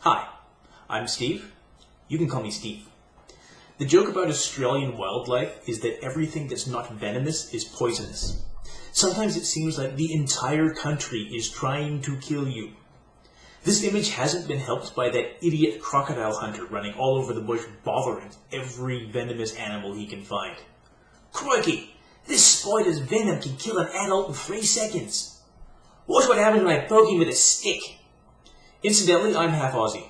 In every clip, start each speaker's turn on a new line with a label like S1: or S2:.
S1: Hi, I'm Steve. You can call me Steve. The joke about Australian wildlife is that everything that's not venomous is poisonous. Sometimes it seems like the entire country is trying to kill you. This image hasn't been helped by that idiot crocodile hunter running all over the bush bothering every venomous animal he can find. Crikey! This spider's venom can kill an adult in three seconds. Watch what happens when I poke him with a stick. Incidentally, I'm half Aussie.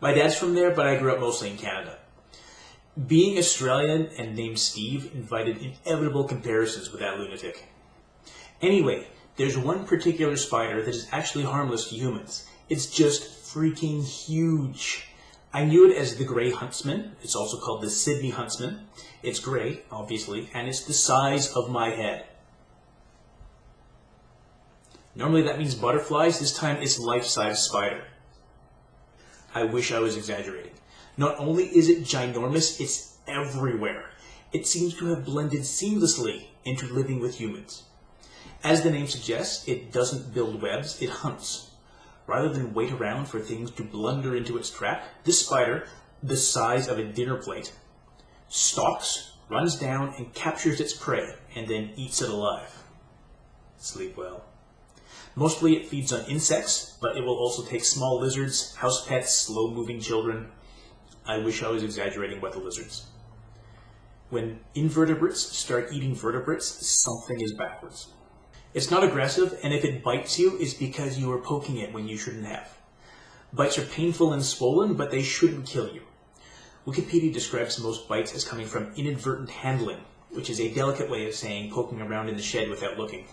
S1: My dad's from there, but I grew up mostly in Canada. Being Australian and named Steve invited inevitable comparisons with that lunatic. Anyway, there's one particular spider that is actually harmless to humans. It's just freaking huge. I knew it as the gray huntsman. It's also called the Sydney huntsman. It's gray, obviously, and it's the size of my head. Normally that means butterflies. This time it's life-size spider. I wish I was exaggerating. Not only is it ginormous, it's everywhere. It seems to have blended seamlessly into living with humans. As the name suggests, it doesn't build webs, it hunts. Rather than wait around for things to blunder into its trap, this spider, the size of a dinner plate, stalks, runs down, and captures its prey, and then eats it alive. Sleep well. Mostly it feeds on insects, but it will also take small lizards, house pets, slow-moving children. I wish I was exaggerating about the lizards. When invertebrates start eating vertebrates, something is backwards. It's not aggressive, and if it bites you, it's because you were poking it when you shouldn't have. Bites are painful and swollen, but they shouldn't kill you. Wikipedia describes most bites as coming from inadvertent handling, which is a delicate way of saying poking around in the shed without looking.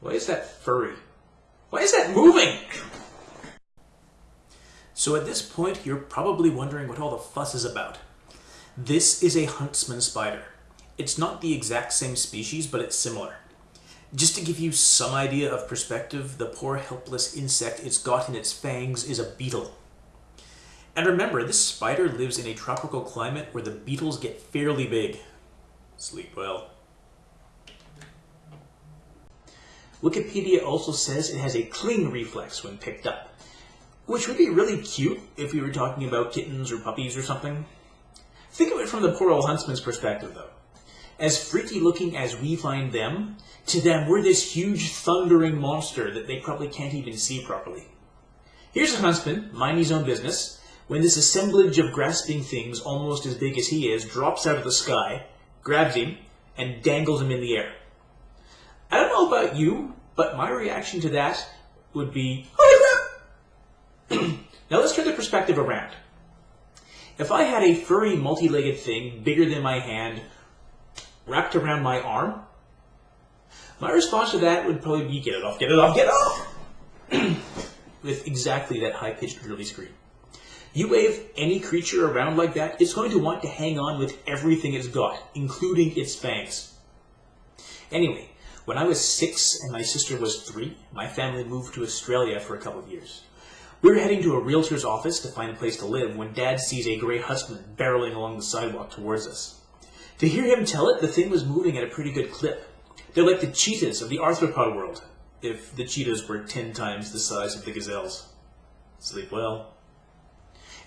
S1: Why is that furry? Why is that moving? So at this point, you're probably wondering what all the fuss is about. This is a huntsman spider. It's not the exact same species, but it's similar. Just to give you some idea of perspective, the poor helpless insect it's got in its fangs is a beetle. And remember, this spider lives in a tropical climate where the beetles get fairly big. Sleep well. Wikipedia also says it has a cling reflex when picked up, which would be really cute if we were talking about kittens or puppies or something. Think of it from the poor old huntsman's perspective, though. As freaky looking as we find them, to them we're this huge thundering monster that they probably can't even see properly. Here's a huntsman, minding his own business, when this assemblage of grasping things almost as big as he is drops out of the sky, grabs him, and dangles him in the air. I don't know about you, but my reaction to that would be, oh, crap! now let's turn the perspective around. If I had a furry multi-legged thing bigger than my hand wrapped around my arm, my response to that would probably be get it off, get it off, get it off! With exactly that high-pitched girly scream. You wave any creature around like that, it's going to want to hang on with everything it's got, including its fangs. Anyway, when I was six and my sister was three, my family moved to Australia for a couple of years. We were heading to a realtor's office to find a place to live when Dad sees a grey huntsman barreling along the sidewalk towards us. To hear him tell it, the thing was moving at a pretty good clip. They're like the cheetahs of the arthropod world, if the cheetahs were ten times the size of the gazelles. Sleep well.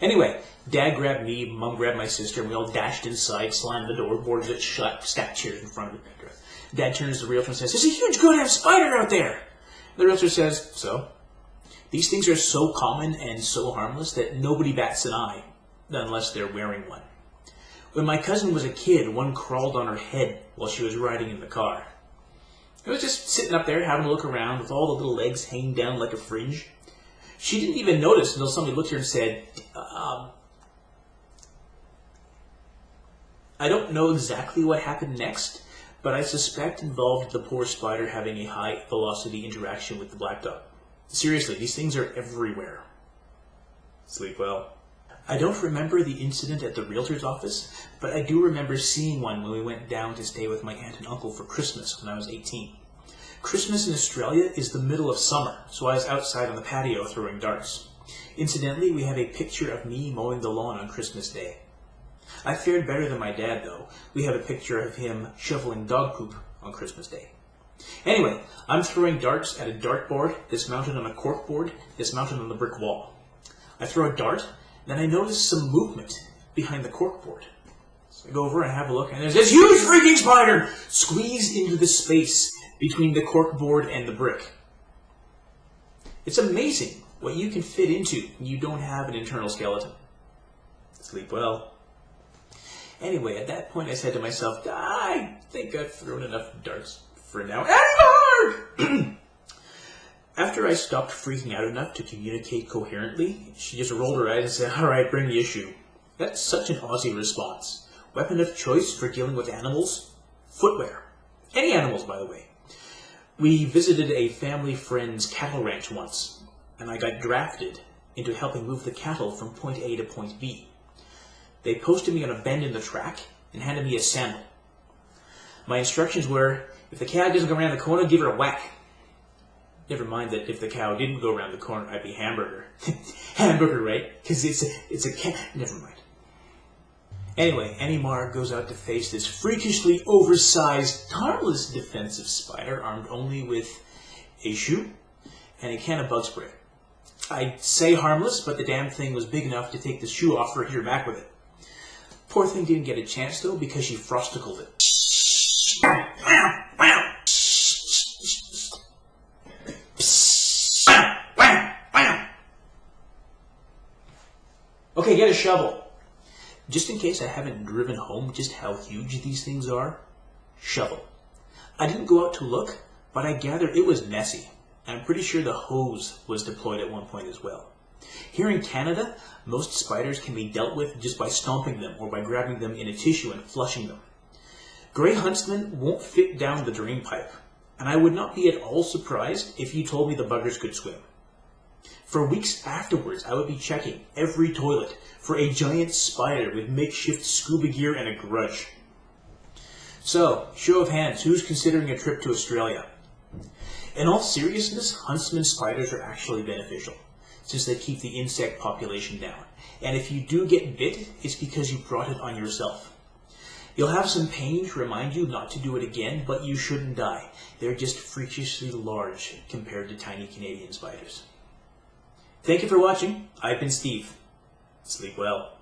S1: Anyway, Dad grabbed me, Mum grabbed my sister, and we all dashed inside, slammed the door, boarded it shut, stacked chairs in front of it. Dad turns to the realtor and says, There's a huge goddamn spider out there! The realtor says, So? These things are so common and so harmless that nobody bats an eye, unless they're wearing one. When my cousin was a kid, one crawled on her head while she was riding in the car. It was just sitting up there having a look around with all the little legs hanging down like a fringe. She didn't even notice until somebody looked at her and said, um, I don't know exactly what happened next, but I suspect involved the poor spider having a high velocity interaction with the black dog. Seriously, these things are everywhere. Sleep well. I don't remember the incident at the realtor's office, but I do remember seeing one when we went down to stay with my aunt and uncle for Christmas when I was 18. Christmas in Australia is the middle of summer, so I was outside on the patio throwing darts. Incidentally, we have a picture of me mowing the lawn on Christmas Day. I fared better than my dad, though. We have a picture of him shoveling dog poop on Christmas Day. Anyway, I'm throwing darts at a dartboard that's mounted on a corkboard that's mounted on the brick wall. I throw a dart, then I notice some movement behind the corkboard. So I go over and have a look, and there's this huge freaking spider squeezed into the space between the corkboard and the brick. It's amazing what you can fit into when you don't have an internal skeleton. Sleep well. Anyway, at that point I said to myself, I think I've thrown enough darts for now. Anymore! After I stopped freaking out enough to communicate coherently, she just rolled her eyes and said, Alright, bring the issue. That's such an Aussie response. Weapon of choice for dealing with animals? Footwear. Any animals, by the way. We visited a family friend's cattle ranch once, and I got drafted into helping move the cattle from point A to point B. They posted me on a bend in the track and handed me a sandal. My instructions were, if the cow doesn't go around the corner, give her a whack. Never mind that if the cow didn't go around the corner, I'd be hamburger. hamburger, right? Because it's a, it's a cat. Never mind. Anyway, Annie Mar goes out to face this freakishly oversized, harmless defensive spider armed only with a shoe and a can of bug spray. I'd say harmless, but the damn thing was big enough to take the shoe off her back with it. Poor thing didn't get a chance though because she frosticled it. Shovel. Just in case I haven't driven home just how huge these things are, shovel. I didn't go out to look, but I gather it was messy. I'm pretty sure the hose was deployed at one point as well. Here in Canada, most spiders can be dealt with just by stomping them or by grabbing them in a tissue and flushing them. Grey huntsmen won't fit down the drain pipe, and I would not be at all surprised if you told me the buggers could swim. For weeks afterwards, I would be checking every toilet for a giant spider with makeshift scuba gear and a grudge. So, show of hands, who's considering a trip to Australia? In all seriousness, huntsman spiders are actually beneficial, since they keep the insect population down. And if you do get bit, it's because you brought it on yourself. You'll have some pain to remind you not to do it again, but you shouldn't die. They're just freakishly large compared to tiny Canadian spiders. Thank you for watching. I've been Steve. Sleep well.